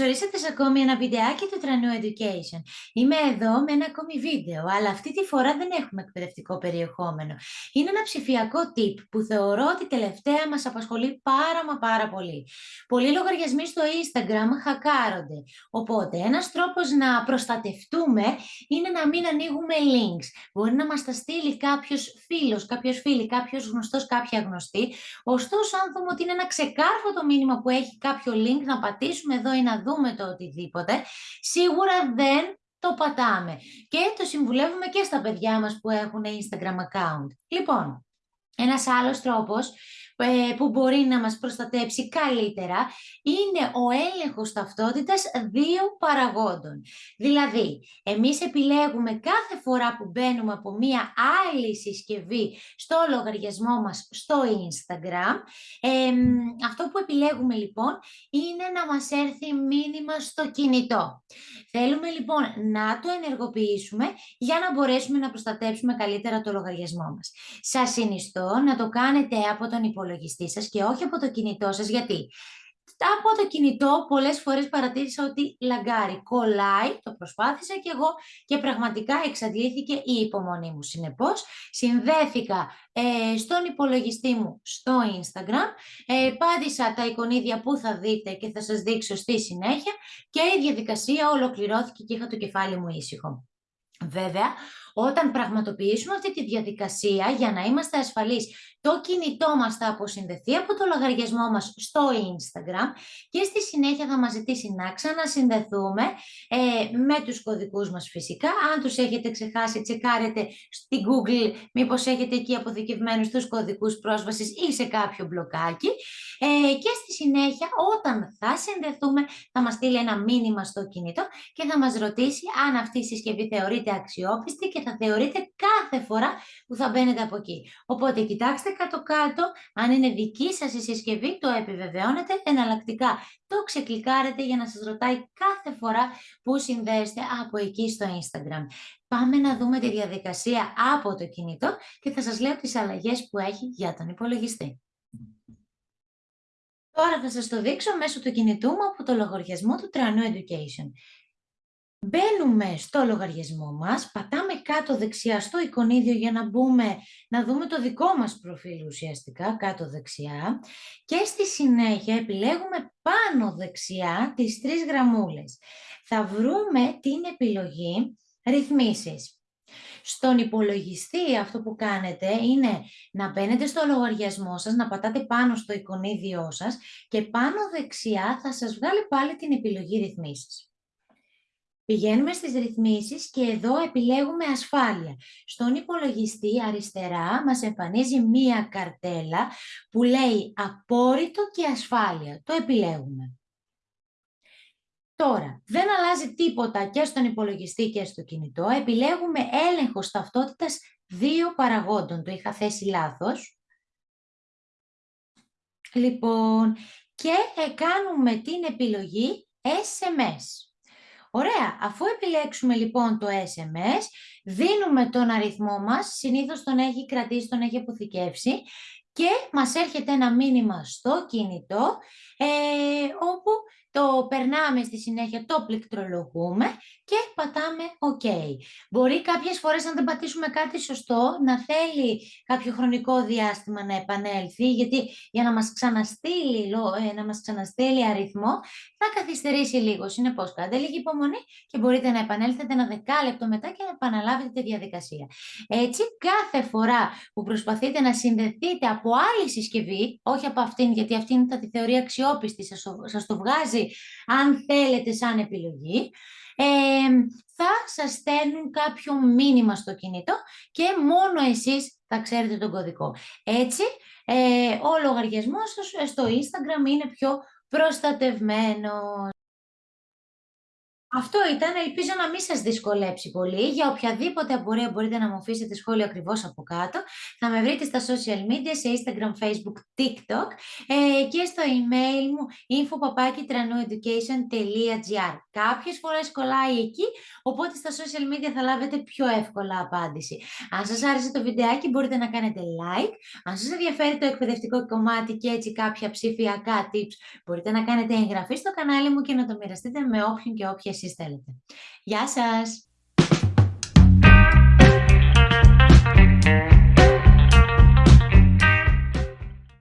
ορίσατε σε ακόμη ένα βιντεάκι του Τρανού Education. Είμαι εδώ με ένα ακόμη βίντεο, αλλά αυτή τη φορά δεν έχουμε εκπαιδευτικό περιεχόμενο. Είναι ένα ψηφιακό tip που θεωρώ ότι τελευταία μας απασχολεί πάρα μα πάρα πολύ. Πολλοί λογαριασμοί στο Instagram χακάρονται, οπότε ένας τρόπος να προστατευτούμε είναι να μην ανοίγουμε links. Μπορεί να μας τα στείλει κάποιος φίλος, κάποιος φίλη, κάποιος γνωστός, κάποια γνωστή. Ωστόσο, αν δούμε ότι είναι ένα ξεκάρφωτο μήνυμα που έχει κάποιο link, να πατήσουμε εδώ ή να δούμε το οτιδήποτε, σίγουρα δεν το πατάμε. Και το συμβουλεύουμε και στα παιδιά μας που έχουν Instagram account. Λοιπόν, ένας άλλος τρόπος ε, που μπορεί να μας προστατέψει καλύτερα είναι ο έλεγχος ταυτότητας δύο παραγόντων. Δηλαδή, εμείς επιλέγουμε κάθε φορά που μπαίνουμε από μία άλλη συσκευή στο λογαριασμό μας στο Instagram, αυτό που επιλέγουμε λοιπόν είναι να μας έρθει μήνυμα στο κινητό. Θέλουμε λοιπόν να το ενεργοποιήσουμε για να μπορέσουμε να προστατέψουμε καλύτερα το λογαριασμό μας. Σας συνιστώ να το κάνετε από τον υπολογιστή υπολογιστή σας και όχι από το κινητό σας. Γιατί; Από το κινητό πολλές φορές παρατήρησα ότι λαγκάρει, κολλάει, το προσπάθησα και εγώ και πραγματικά εξαντλήθηκε η υπομονή μου. Συνεπώς, συνδέθηκα ε, στον υπολογιστή μου στο Instagram, ε, πάτησα τα εικονίδια που θα δείτε και θα σας δείξω στη συνέχεια και η διαδικασία ολοκληρώθηκε και είχα το κεφάλι μου ήσυχο. Βέβαια, όταν πραγματοποιήσουμε αυτή τη διαδικασία για να είμαστε ασφαλείς το κινητό μας θα αποσυνδεθεί από το λογαριασμό μας στο Instagram και στη συνέχεια θα μας ζητήσει να ξανασυνδεθούμε ε, με τους κωδικούς μας φυσικά. Αν τους έχετε ξεχάσει, τσεκάρετε στη Google μήπως έχετε εκεί αποθηκευμένους τους κωδικούς πρόσβασης ή σε κάποιο μπλοκάκι. Ε, και στη συνέχεια όταν θα συνδεθούμε θα μας στείλει ένα μήνυμα στο κινητό και θα μας ρωτήσει αν αυτή η συσκευή θεωρείται αξιόπιστη και θα θεωρείται κάθε φορά που θα μπαίνετε από εκεί. Οπότε κοιτάξτε κάτω-κάτω, αν είναι δική σας η συσκευή, το επιβεβαιώνετε, εναλλακτικά το ξεκλικάρετε για να σας ρωτάει κάθε φορά που συνδέεστε από εκεί στο Instagram. Πάμε να δούμε τη διαδικασία από το κινητό και θα σας λέω τις αλλαγές που έχει για τον υπολογιστή. Τώρα θα σας το δείξω μέσω του κινητού μου από το λογαριασμό του Trano Education. Μπαίνουμε στο λογαριασμό μας, πατάμε κάτω δεξιά στο εικονίδιο για να μπούμε, να δούμε το δικό μας προφίλ ουσιαστικά, κάτω δεξιά και στη συνέχεια επιλέγουμε πάνω δεξιά τις τρεις γραμμούλες. Θα βρούμε την επιλογή ρυθμίσεις. Στον υπολογιστή αυτό που κάνετε είναι να μπαίνετε στο λογαριασμό σας, να πατάτε πάνω στο εικονίδιό σας και πάνω δεξιά θα σας βγάλει πάλι την επιλογή ρυθμίσεις. Πηγαίνουμε στις ρυθμίσεις και εδώ επιλέγουμε ασφάλεια. Στον υπολογιστή αριστερά μας εμφανίζει μία καρτέλα που λέει απόρριτο και ασφάλεια. Το επιλέγουμε. Τώρα, δεν αλλάζει τίποτα και στον υπολογιστή και στο κινητό. Επιλέγουμε έλεγχο ταυτότητας δύο παραγόντων. Το είχα θέσει λάθος. Λοιπόν, και κάνουμε την επιλογή SMS. Ωραία, αφού επιλέξουμε λοιπόν το SMS, δίνουμε τον αριθμό μας, συνήθως τον έχει κρατήσει, τον έχει αποθηκεύσει και μας έρχεται ένα μήνυμα στο κινητό ε, όπου το περνάμε στη συνέχεια, το πληκτρολογούμε και πατάμε OK. Μπορεί κάποιες φορές αν δεν πατήσουμε κάτι σωστό να θέλει κάποιο χρονικό διάστημα να επανέλθει γιατί για να μας ξαναστείλει, ε, να μας ξαναστείλει αριθμό θα καθυστερήσει λίγο. Συνεπώς κάντε λίγη υπομονή και μπορείτε να επανέλθετε ένα δεκάλεπτο μετά και να επαναλάβετε τη διαδικασία. Έτσι κάθε φορά που προσπαθείτε να συνδεθείτε από άλλη συσκευή, όχι από αυτήν γιατί αυτήν θα τη θεωρεί αξιόπιστη, σας το βγάζει αν θέλετε σαν επιλογή, θα σας στέλνουν κάποιο μήνυμα στο κινητό και μόνο εσείς θα ξέρετε τον κωδικό. Έτσι, ε, ο λογαριασμός στο Instagram είναι πιο προστατευμένος. Αυτό ήταν. Ελπίζω να μην σας δυσκολέψει πολύ. Για οποιαδήποτε απορία μπορείτε να μου αφήσετε σχόλιο ακριβώς από κάτω. Θα με βρείτε στα social media, σε Instagram, Facebook, TikTok ε, και στο email μου info.papakitranueducation.gr Κάποιες φορές κολλάει εκεί, οπότε στα social media θα λάβετε πιο εύκολα απάντηση. Αν σας άρεσε το βιντεάκι μπορείτε να κάνετε like. Αν σας ενδιαφέρει το εκπαιδευτικό κομμάτι και έτσι κάποια ψηφιακά tips, μπορείτε να κάνετε εγγραφή στο κανάλι μου και να το μοιραστείτε με όποιον και όποια εσείς θέλετε. Γεια σας!